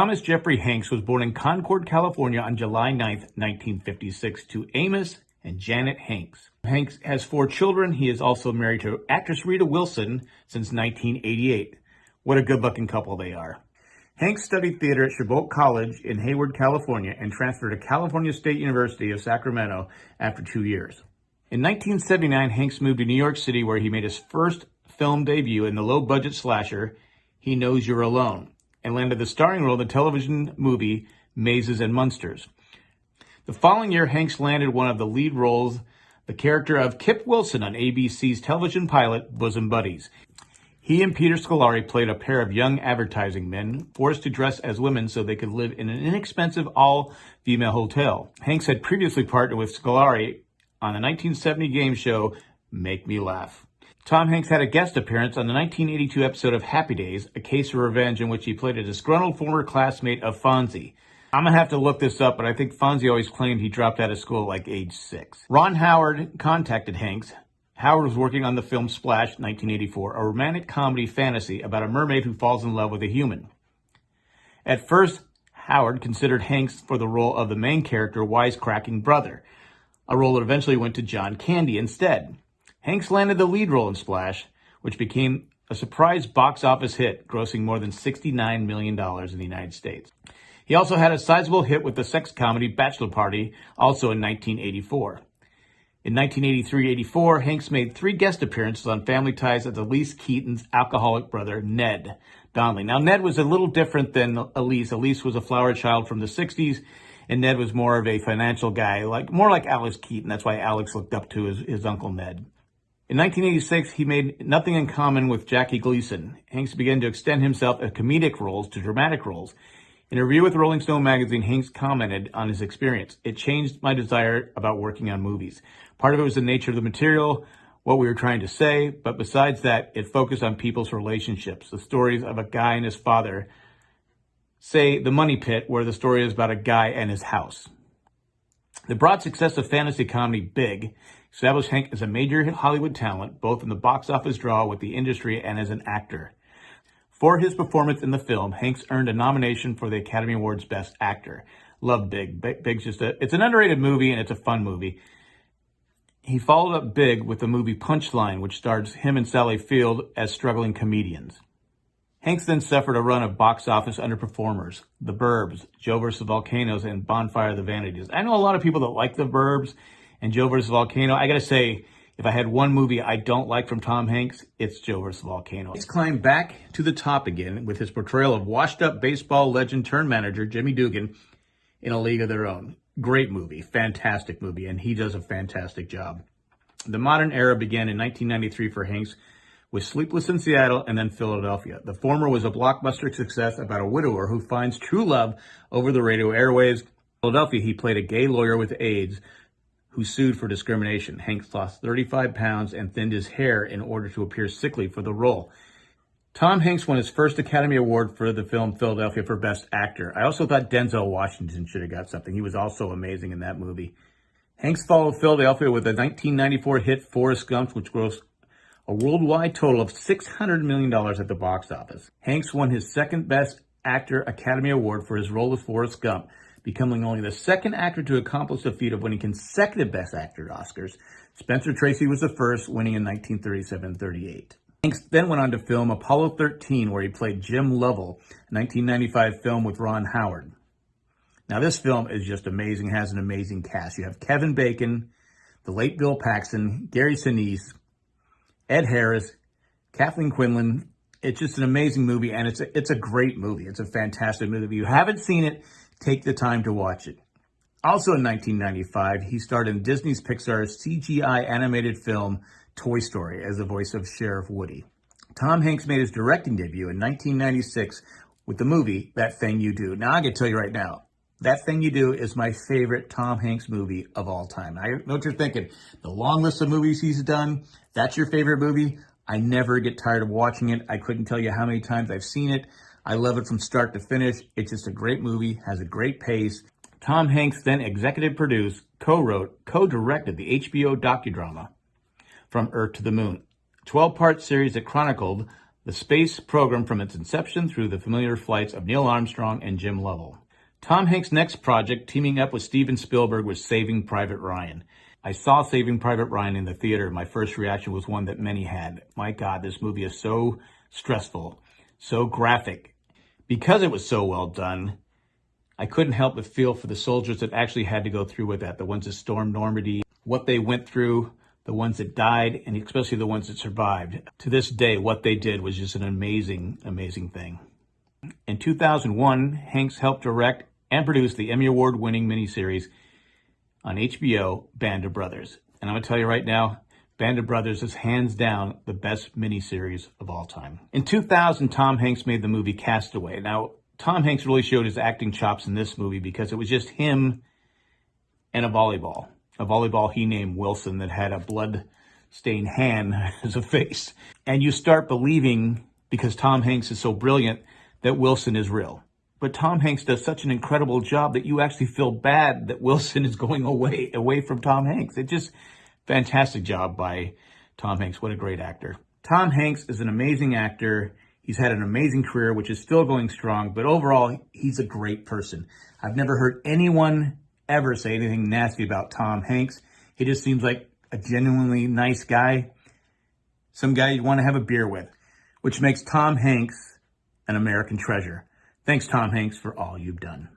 Thomas Jeffrey Hanks was born in Concord, California on July 9, 1956 to Amos and Janet Hanks. Hanks has four children. He is also married to actress Rita Wilson since 1988. What a good looking couple they are. Hanks studied theater at Chabot College in Hayward, California, and transferred to California State University of Sacramento after two years. In 1979, Hanks moved to New York City where he made his first film debut in the low-budget slasher, He Knows You're Alone, and landed the starring role in the television movie Mazes and Monsters. The following year, Hanks landed one of the lead roles, the character of Kip Wilson on ABC's television pilot Bosom Buddies. He and Peter Scolari played a pair of young advertising men forced to dress as women so they could live in an inexpensive all-female hotel. Hanks had previously partnered with Scolari on the 1970 game show Make Me Laugh. Tom Hanks had a guest appearance on the 1982 episode of Happy Days, A Case of Revenge, in which he played a disgruntled former classmate of Fonzie. I'm gonna have to look this up, but I think Fonzie always claimed he dropped out of school at like age six. Ron Howard contacted Hanks. Howard was working on the film Splash, 1984, a romantic comedy fantasy about a mermaid who falls in love with a human. At first, Howard considered Hanks for the role of the main character, wisecracking brother, a role that eventually went to John Candy instead. Hanks landed the lead role in Splash, which became a surprise box office hit, grossing more than $69 million in the United States. He also had a sizable hit with the sex comedy Bachelor Party, also in 1984. In 1983-84, Hanks made three guest appearances on Family Ties as Elise Keaton's alcoholic brother, Ned Donnelly. Now, Ned was a little different than Elise. Elise was a flower child from the 60s, and Ned was more of a financial guy, like more like Alex Keaton. That's why Alex looked up to his, his uncle Ned. In 1986, he made nothing in common with Jackie Gleason. Hanks began to extend himself at comedic roles to dramatic roles. In a review with Rolling Stone magazine, Hanks commented on his experience. It changed my desire about working on movies. Part of it was the nature of the material, what we were trying to say, but besides that, it focused on people's relationships, the stories of a guy and his father. Say, The Money Pit, where the story is about a guy and his house. The broad success of fantasy comedy Big established Hank as a major Hollywood talent, both in the box office draw with the industry and as an actor. For his performance in the film, Hanks earned a nomination for the Academy Awards Best Actor. Love Big. Big's just a, it's an underrated movie and it's a fun movie. He followed up Big with the movie Punchline, which stars him and Sally Field as struggling comedians. Hanks then suffered a run of box office underperformers, The Burbs, Joe vs. Volcanoes, and Bonfire of the Vanities. I know a lot of people that like The Burbs and Joe vs. Volcano. I gotta say, if I had one movie I don't like from Tom Hanks, it's Joe vs. Volcano. He's climbed back to the top again with his portrayal of washed-up baseball legend turned manager Jimmy Dugan in A League of Their Own. Great movie, fantastic movie, and he does a fantastic job. The modern era began in 1993 for Hanks with Sleepless in Seattle and then Philadelphia. The former was a blockbuster success about a widower who finds true love over the radio airwaves. Philadelphia, he played a gay lawyer with AIDS who sued for discrimination. Hanks lost 35 pounds and thinned his hair in order to appear sickly for the role. Tom Hanks won his first Academy Award for the film Philadelphia for Best Actor. I also thought Denzel Washington should have got something. He was also amazing in that movie. Hanks followed Philadelphia with a 1994 hit Forrest Gump, which grossed a worldwide total of $600 million at the box office. Hanks won his second Best Actor Academy Award for his role as Forrest Gump, becoming only the second actor to accomplish the feat of winning consecutive Best Actor Oscars. Spencer Tracy was the first, winning in 1937-38. Hanks then went on to film Apollo 13, where he played Jim Lovell, a 1995 film with Ron Howard. Now, this film is just amazing, has an amazing cast. You have Kevin Bacon, the late Bill Paxton, Gary Sinise, Ed Harris, Kathleen Quinlan. It's just an amazing movie, and it's a, it's a great movie. It's a fantastic movie. If you haven't seen it, Take the time to watch it. Also in 1995, he starred in Disney's Pixar's CGI animated film Toy Story as the voice of Sheriff Woody. Tom Hanks made his directing debut in 1996 with the movie That Thing You Do. Now, I can tell you right now, That Thing You Do is my favorite Tom Hanks movie of all time. I know what you're thinking. The long list of movies he's done, that's your favorite movie. I never get tired of watching it. I couldn't tell you how many times I've seen it. I love it from start to finish. It's just a great movie, has a great pace. Tom Hanks then executive produced, co-wrote, co-directed the HBO docudrama From Earth to the Moon, 12-part series that chronicled the space program from its inception through the familiar flights of Neil Armstrong and Jim Lovell. Tom Hanks' next project, teaming up with Steven Spielberg, was Saving Private Ryan. I saw Saving Private Ryan in the theater. My first reaction was one that many had. My God, this movie is so stressful, so graphic. Because it was so well done, I couldn't help but feel for the soldiers that actually had to go through with that, the ones that stormed Normandy, what they went through, the ones that died, and especially the ones that survived. To this day, what they did was just an amazing, amazing thing. In 2001, Hanks helped direct and produced the Emmy Award winning miniseries on HBO, Band of Brothers. And I'm going to tell you right now, Band of Brothers is hands down the best miniseries of all time. In 2000, Tom Hanks made the movie Castaway. Now, Tom Hanks really showed his acting chops in this movie because it was just him and a volleyball. A volleyball he named Wilson that had a blood stained hand as a face. And you start believing, because Tom Hanks is so brilliant, that Wilson is real. But Tom Hanks does such an incredible job that you actually feel bad that Wilson is going away away from Tom Hanks. It just fantastic job by Tom Hanks. What a great actor. Tom Hanks is an amazing actor. He's had an amazing career, which is still going strong, but overall, he's a great person. I've never heard anyone ever say anything nasty about Tom Hanks. He just seems like a genuinely nice guy, some guy you'd want to have a beer with, which makes Tom Hanks an American treasure. Thanks, Tom Hanks, for all you've done.